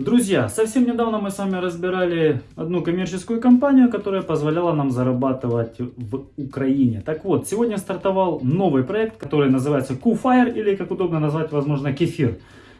Друзья, совсем недавно мы с вами разбирали одну коммерческую компанию, которая позволяла нам зарабатывать в Украине. Так вот, сегодня стартовал новый проект, который называется QFire или, как удобно назвать, возможно, Кефир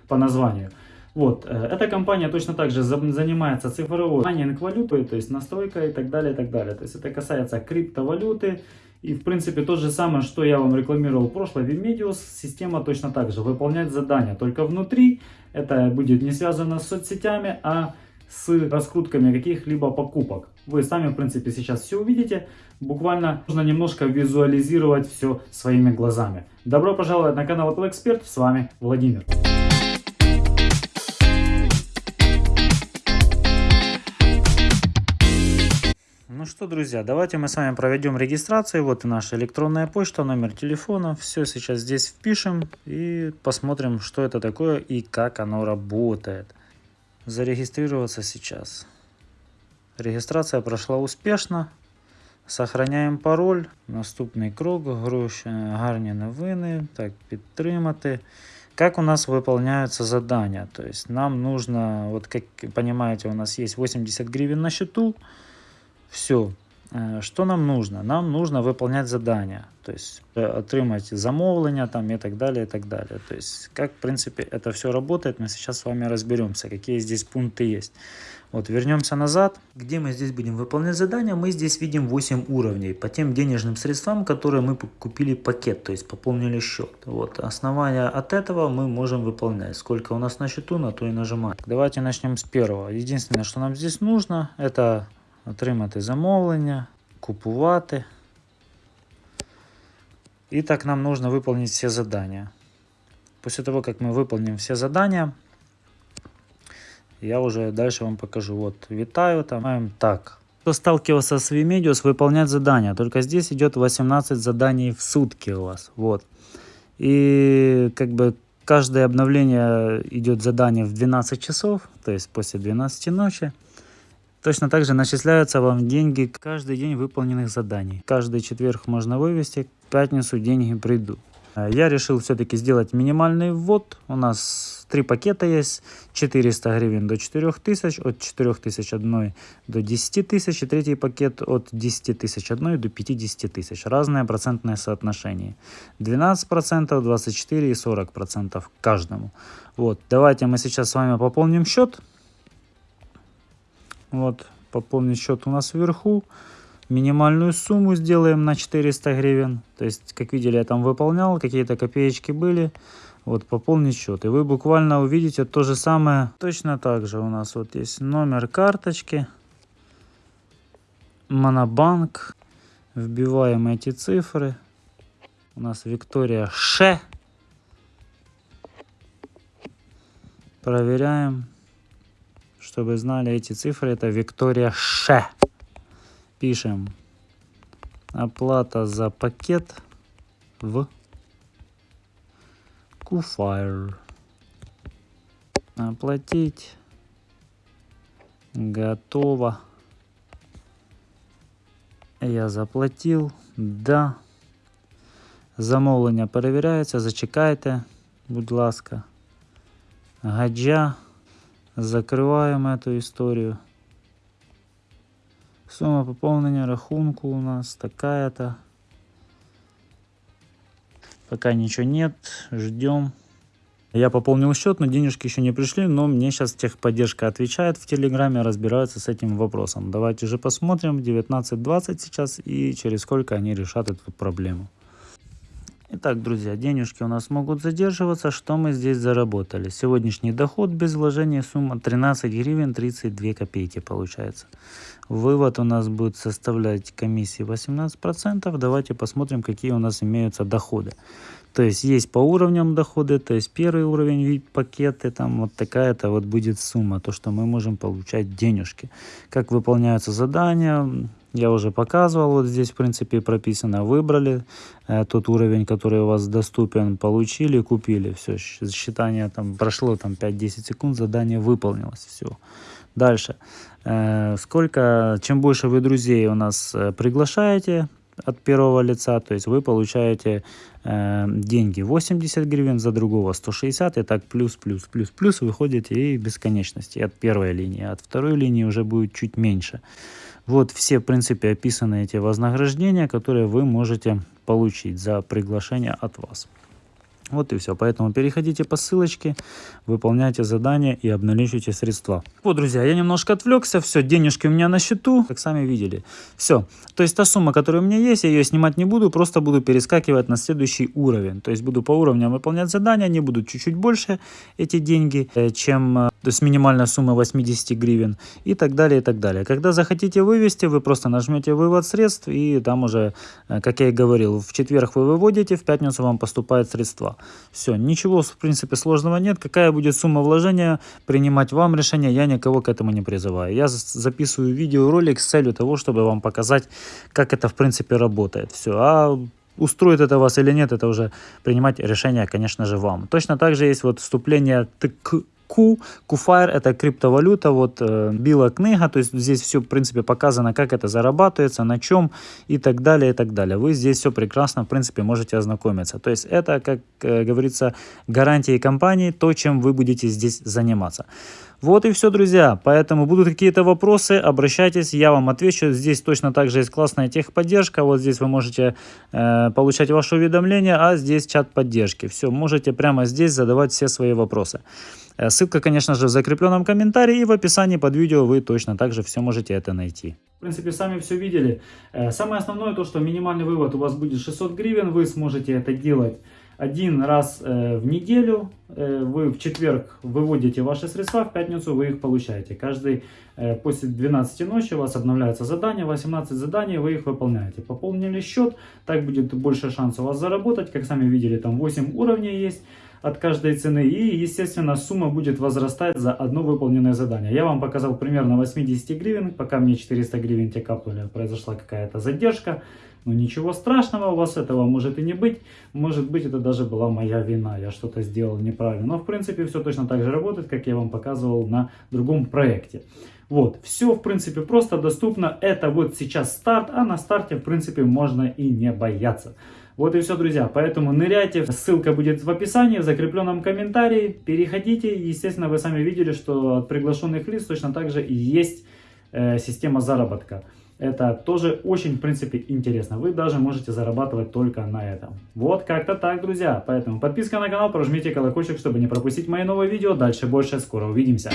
по названию. Вот, э, эта компания точно так же занимается цифровой майнинг валютой, то есть настройка и так далее, и так далее. То есть это касается криптовалюты, и в принципе то же самое, что я вам рекламировал в прошлой Vimedius, система точно так же, выполнять задания, только внутри, это будет не связано с соцсетями, а с раскрутками каких-либо покупок. Вы сами в принципе сейчас все увидите, буквально нужно немножко визуализировать все своими глазами. Добро пожаловать на канал Apple Expert, с вами Владимир. что, друзья, давайте мы с вами проведем регистрацию. Вот и наша электронная почта, номер телефона. Все сейчас здесь впишем и посмотрим, что это такое и как оно работает. Зарегистрироваться сейчас. Регистрация прошла успешно. Сохраняємо пароль. Наступний крок. Гроші, гарні новини. Так, підтримати. Как у нас выполняются задания? То есть нам нужно, вот как понимаете, у нас есть 80 гривен на счету. Все. Э, что нам нужно? Нам нужно выполнять задания, то есть э, отримать замовлення там и так далее, и так далее. То есть как, в принципе, это все работает, мы сейчас с вами разберемся, какие здесь пункты есть. Вот, вернемся назад. Где мы здесь будем выполнять задания? Мы здесь видим 8 уровней по тем денежным средствам, которые мы купили пакет, то есть пополнили счет. Вот, основание от этого мы можем выполнять. Сколько у нас на счету, на то и нажимаем. Давайте начнем с первого. Единственное, что нам здесь нужно, это отримати замовлення, купувати. И так нам нужно выполнить все задания. После того, как мы выполним все задания, я уже дальше вам покажу. Вот, витаю, там, так. Кто сталкивался с Vimedios, выполнять задания. Только здесь идет 18 заданий в сутки у вас. Вот. И как бы каждое обновление идет задание в 12 часов, то есть после 12 ночи. Точно так же начисляются вам деньги каждый день выполненных заданий. Каждый четверг можно вывести, в пятницу деньги придут. А я решил все-таки сделать минимальный ввод. У нас три пакета есть. 400 гривен до 4000, от 4000 одной до 10 тысяч. И третий пакет от 10 тысяч до 50 тысяч. Разное процентное соотношение. 12%, 24% и 40% каждому. Вот, давайте мы сейчас с вами пополним счет. Вот, пополнить счет у нас вверху. Минимальную сумму сделаем на 400 гривен. То есть, как видели, я там выполнял, какие-то копеечки были. Вот, пополнить счет. И вы буквально увидите то же самое. Точно так же у нас вот есть номер карточки. Монобанк. Вбиваем эти цифры. У нас Виктория Ш. Проверяем. Чтобы знали эти цифры, это Виктория Ш. Пишем. Оплата за пакет в Куфайр. Оплатить. Готово. Я заплатил. Да. Замовлення перевіряється. Зачекайте, будь ласка. Гаджа. Закриваємо эту историю. Сумма пополнения рахунку у нас такая-то. Пока ничего нет, ждем. Я пополнил счет, но денежки еще не пришли, но мне сейчас техподдержка отвечает в Телеграме, разбираются с этим вопросом. Давайте же посмотрим, 19.20 сейчас, и через сколько они решат эту проблему. Итак, друзья, денежки у нас могут задерживаться. Что мы здесь заработали? Сегодняшний доход без вложения сумма 13 гривен 32 копейки получается. Вывод у нас будет составлять комиссии 18%. Давайте посмотрим, какие у нас имеются доходы. То есть есть по уровням доходы, то есть первый уровень вид пакеты, там вот такая-то вот будет сумма, то, что мы можем получать денежки. Как выполняются задания, я уже показывал, вот здесь в принципе прописано, выбрали э, тот уровень, который у вас доступен, получили, купили, все, считание там прошло там 5-10 секунд, задание выполнилось, все. Дальше, э, сколько, чем больше вы друзей у нас э, приглашаете, от первого лица, то есть вы получаете э, деньги 80 гривен, за другого 160, и так плюс, плюс, плюс, плюс, выходите и бесконечности от первой линии, от второй линии уже будет чуть меньше. Вот все, в принципе, описаны эти вознаграждения, которые вы можете получить за приглашение от вас. Вот и все. Поэтому переходите по ссылочке, выполняйте задания и обналичивайте средства. Вот, друзья, я немножко отвлекся. Все, денежки у меня на счету, как сами видели. Все. То есть та сумма, которая у меня есть, я ее снимать не буду, просто буду перескакивать на следующий уровень. То есть буду по уровням выполнять задания, они будут чуть-чуть больше, эти деньги, э, чем то есть минимальная сумма 80 гривен и так далее, и так далее. Когда захотите вывести, вы просто нажмете вывод средств и там уже, э, как я и говорил, в четверг вы выводите, в пятницу вам поступают средства. Все, ничего в принципе сложного нет. Какая будет сумма вложения, принимать вам решение, я никого к этому не призываю. Я записываю видеоролик с целью того, чтобы вам показать, как это в принципе работает. Все, а устроит это вас или нет, это уже принимать решение, конечно же, вам. Точно так же есть вот вступление ТК Q. QFire это криптовалюта, вот э, била книга, то есть здесь все в принципе показано, как это зарабатывается, на чем и так далее, и так далее. Вы здесь все прекрасно в принципе можете ознакомиться. То есть это, как э, говорится, гарантии компании, то, чем вы будете здесь заниматься. Вот и все, друзья. Поэтому будут какие-то вопросы, обращайтесь, я вам отвечу. Здесь точно так же есть классная техподдержка. Вот здесь вы можете э, получать ваши уведомления, а здесь чат поддержки. Все, можете прямо здесь задавать все свои вопросы. Э, ссылка, конечно же, в закрепленном комментарии и в описании под видео вы точно так же все можете это найти. В принципе, сами все видели. Э, самое основное то, что минимальный вывод у вас будет 600 гривен. Вы сможете это делать один раз э, в неделю. Вы в четверг выводите ваши средства, в пятницу вы их получаете. Каждый после 12 ночи у вас обновляется задание, 18 заданий, вы их выполняете. Пополнили счет, так будет больше шансов у вас заработать. Как сами видели, там 8 уровней есть от каждой цены. И, естественно, сумма будет возрастать за одно выполненное задание. Я вам показал примерно 80 гривен. Пока мне 400 гривен те капнули, произошла какая-то задержка. Но ничего страшного, у вас этого может и не быть. Может быть, это даже была моя вина, я что-то сделал неправильно. Но, в принципе, все точно так же работает, как я вам показывал на другом проекте. Вот, все, в принципе, просто доступно. Это вот сейчас старт, а на старте, в принципе, можно и не бояться. Вот и все, друзья. Поэтому ныряйте. Ссылка будет в описании, в закрепленном комментарии. Переходите. Естественно, вы сами видели, что от приглашенных лиц точно так же есть э, система заработка. Это тоже очень, в принципе, интересно. Вы даже можете зарабатывать только на этом. Вот как-то так, друзья. Поэтому подписка на канал, прожмите колокольчик, чтобы не пропустить мои новые видео. Дальше больше. Скоро увидимся.